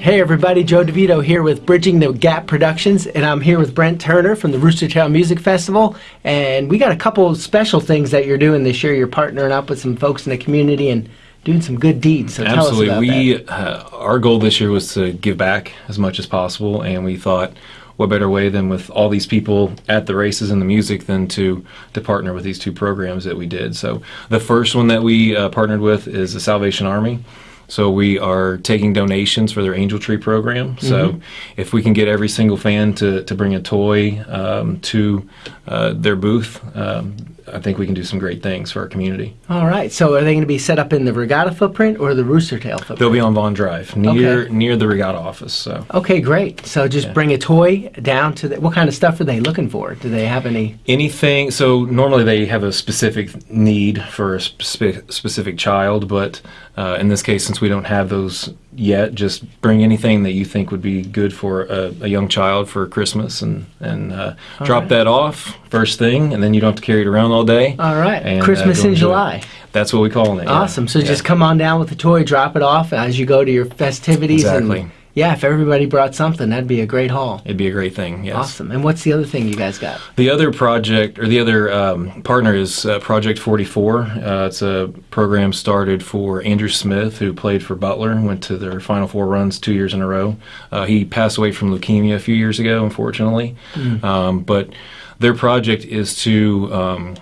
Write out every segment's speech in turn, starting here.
Hey everybody, Joe DeVito here with Bridging the Gap Productions, and I'm here with Brent Turner from the Rooster Tail Music Festival. And we got a couple special things that you're doing this year. You're partnering up with some folks in the community and doing some good deeds. So tell Absolutely. us about we uh, our goal this year was to give back as much as possible, and we thought, what better way than with all these people at the races and the music than to to partner with these two programs that we did. So the first one that we uh, partnered with is the Salvation Army. So we are taking donations for their Angel Tree program. So Mm-hmm. if we can get every single fan to, to bring a toy um, to uh, their booth, um, I think we can do some great things for our community. All right. So are they going to be set up in the Regatta footprint or the Rooster Tail footprint? They'll be on Vaughn Drive, near Okay. near the Regatta office. So Okay, great. So just bring a toy down to the. What kind of stuff are they looking for? Do they have any? anything. So normally they have a specific need for a spe- specific child, but uh, in this case, since we don't have those yet, just bring anything that you think would be good for a, a young child for Christmas, and and uh, drop right. that off first thing, and then you don't have to carry it around all day. All right. and, uh, Christmas go in enjoy it. July. That's what we call it. yeah. Awesome. So Yeah. just come on down with the toy, drop it off as you go to your festivities. Exactly. And yeah, if everybody brought something, that'd be a great haul. It'd be a great thing. Yes. Awesome. And what's the other thing you guys got? The other project, or the other um, partner, is uh, Project 44. Uh, it's a program started for Andrew Smith, who played for Butler, went to their Final Four runs two years in a row. Uh, he passed away from leukemia a few years ago, unfortunately. Um, but their project is to um,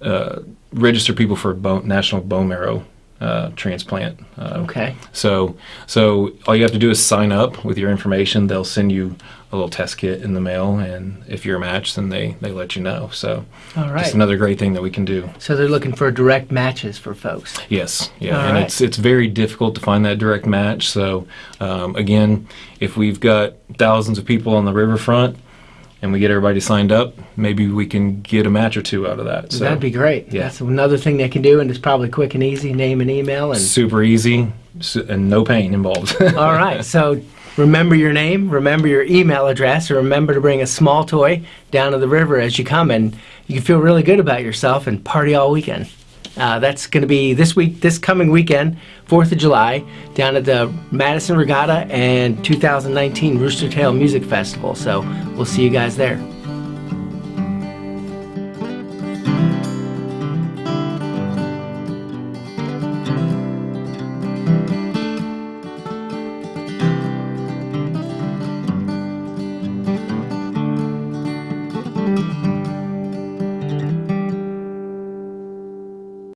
uh, register people for bone, national bone marrow uh, transplant. Uh, Okay. so, so all you have to do is sign up with your information. They'll send you a little test kit in the mail, and if you're a match, then they they let you know. So, All right. just another great thing that we can do. So they're looking for direct matches for folks. Yes, yeah, All and right. it's it's very difficult to find that direct match. So, um, again, if we've got thousands of people on the riverfront. And we get everybody signed up. Maybe we can get a match or two out of that. So That'd be great. yeah. That's another thing they can do, and it's probably quick and easy. Name and email, and super easy and no pain involved. all right. So remember your name, remember your email address, and remember to bring a small toy down to the river as you come, and you can feel really good about yourself and party all weekend. Uh, that's going to be this week, this coming weekend, 4th of July, down at the Madison Regatta and 2019 Rooster Tail Music Festival. So we'll see you guys there.